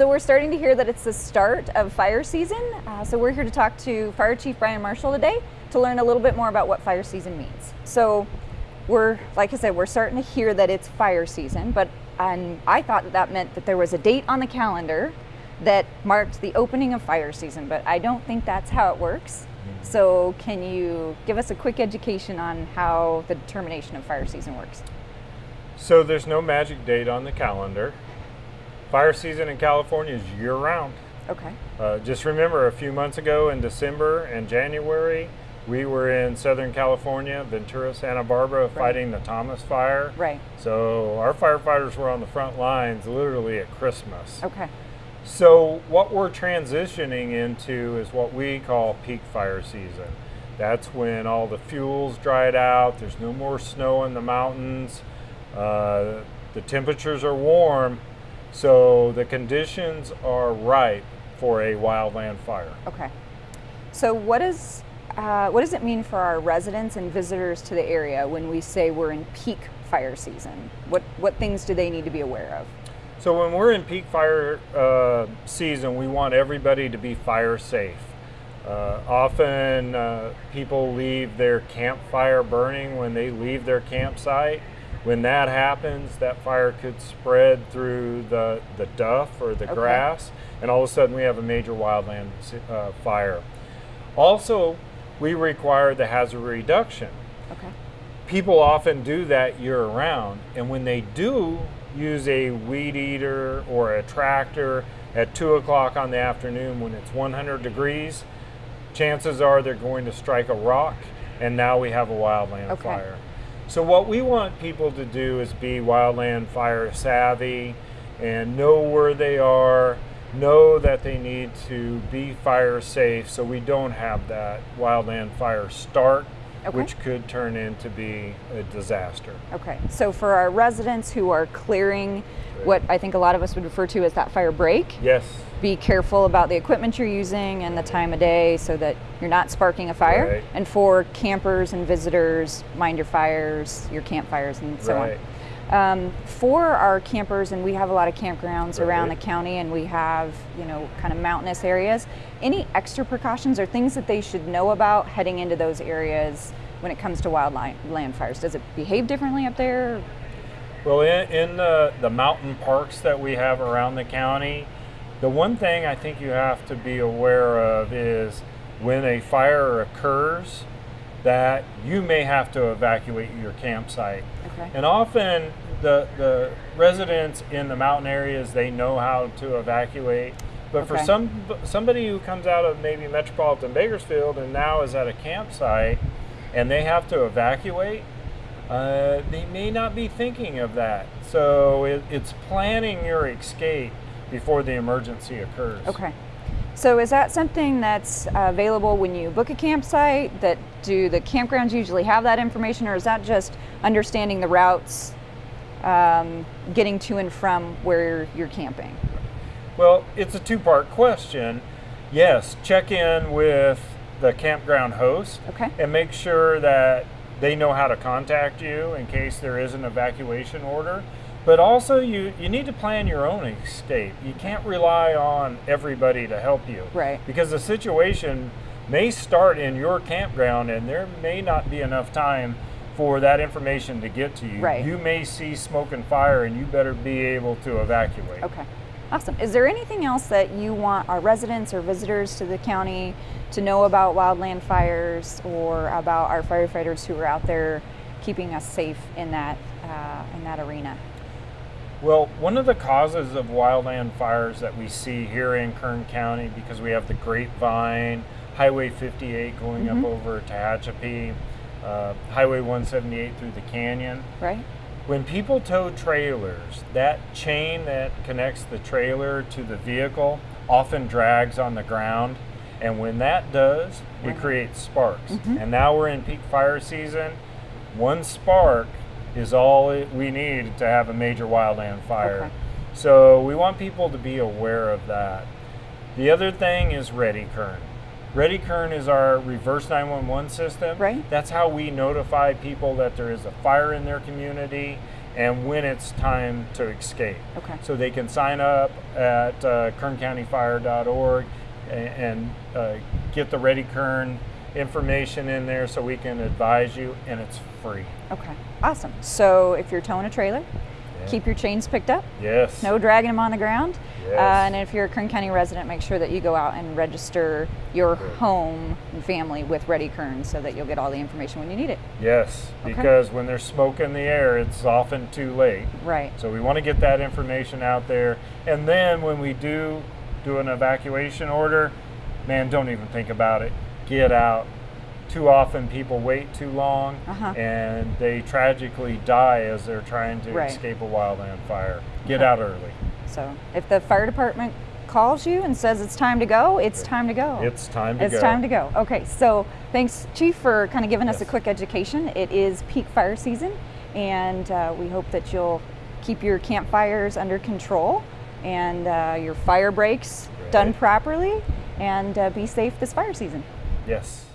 So we're starting to hear that it's the start of fire season. Uh, so we're here to talk to Fire Chief Brian Marshall today to learn a little bit more about what fire season means. So we're, like I said, we're starting to hear that it's fire season, but and I thought that that meant that there was a date on the calendar that marked the opening of fire season, but I don't think that's how it works. So can you give us a quick education on how the determination of fire season works? So there's no magic date on the calendar. Fire season in California is year round. Okay. Uh, just remember a few months ago in December and January, we were in Southern California, Ventura, Santa Barbara, right. fighting the Thomas fire. Right. So our firefighters were on the front lines literally at Christmas. Okay. So what we're transitioning into is what we call peak fire season. That's when all the fuels dried out, there's no more snow in the mountains, uh, the temperatures are warm, so the conditions are ripe for a wildland fire. Okay. So what is uh, what does it mean for our residents and visitors to the area when we say we're in peak fire season? What what things do they need to be aware of? So when we're in peak fire uh, season, we want everybody to be fire safe. Uh, often uh, people leave their campfire burning when they leave their campsite when that happens, that fire could spread through the, the duff or the okay. grass, and all of a sudden we have a major wildland uh, fire. Also, we require the hazard reduction. Okay. People often do that year round, and when they do use a weed eater or a tractor at 2 o'clock on the afternoon when it's 100 degrees, chances are they're going to strike a rock, and now we have a wildland okay. fire. So what we want people to do is be wildland fire savvy and know where they are, know that they need to be fire safe so we don't have that wildland fire start Okay. which could turn into be a disaster. Okay, so for our residents who are clearing what I think a lot of us would refer to as that fire break. Yes. Be careful about the equipment you're using and the time of day so that you're not sparking a fire. Right. And for campers and visitors, mind your fires, your campfires, and so right. on. Um, for our campers, and we have a lot of campgrounds right. around the county, and we have you know kind of mountainous areas. Any extra precautions or things that they should know about heading into those areas when it comes to wildland fires? Does it behave differently up there? Well, in, in the, the mountain parks that we have around the county, the one thing I think you have to be aware of is when a fire occurs, that you may have to evacuate your campsite. Okay. And often the, the residents in the mountain areas, they know how to evacuate. But okay. for some somebody who comes out of maybe metropolitan Bakersfield and now is at a campsite and they have to evacuate, uh, they may not be thinking of that. So it, it's planning your escape before the emergency occurs. Okay. So is that something that's available when you book a campsite? That do the campgrounds usually have that information, or is that just understanding the routes, um, getting to and from where you're camping? Well, it's a two-part question. Yes, check in with the campground host okay. and make sure that they know how to contact you in case there is an evacuation order. But also, you, you need to plan your own escape. You can't rely on everybody to help you. Right. Because the situation may start in your campground and there may not be enough time for that information to get to you. Right. You may see smoke and fire and you better be able to evacuate. Okay. Awesome. Is there anything else that you want our residents or visitors to the county to know about wildland fires or about our firefighters who are out there keeping us safe in that uh, in that arena? Well, one of the causes of wildland fires that we see here in Kern County, because we have the Grapevine, Highway 58 going mm-hmm. up over Tehachapi, uh, Highway 178 through the canyon. Right. When people tow trailers, that chain that connects the trailer to the vehicle often drags on the ground. And when that does, it creates sparks. Mm-hmm. And now we're in peak fire season. One spark is all we need to have a major wildland fire. Okay. So we want people to be aware of that. The other thing is Ready Kern. Ready Kern is our reverse 911 system. Right. That's how we notify people that there is a fire in their community and when it's time to escape. Okay. So they can sign up at uh, kerncountyfire.org and, and uh, get the Ready Kern information in there so we can advise you, and it's free. Okay. Awesome. So if you're towing a trailer, Yeah. keep your chains picked up. Yes. No dragging them on the ground. Yes. Uh, and if you're a Kern County resident, make sure that you go out and register your Good. home and family with Ready Kern so that you'll get all the information when you need it. Yes, Okay. because when there's smoke in the air, it's often too late. Right. So we want to get that information out there. And then when we do do an evacuation order, man, don't even think about it. Get out. Too often people wait too long Uh-huh. and they tragically die as they're trying to Right. escape a wildland fire. Get Okay. out early. So if the fire department calls you and says it's time to go, it's time to go. It's time to It's go. It's time to go. Okay, so thanks, Chief, for kind of giving us a quick education. It is peak fire season, and uh, we hope that you'll keep your campfires under control and uh, your fire breaks done properly and uh, be safe this fire season. Yes.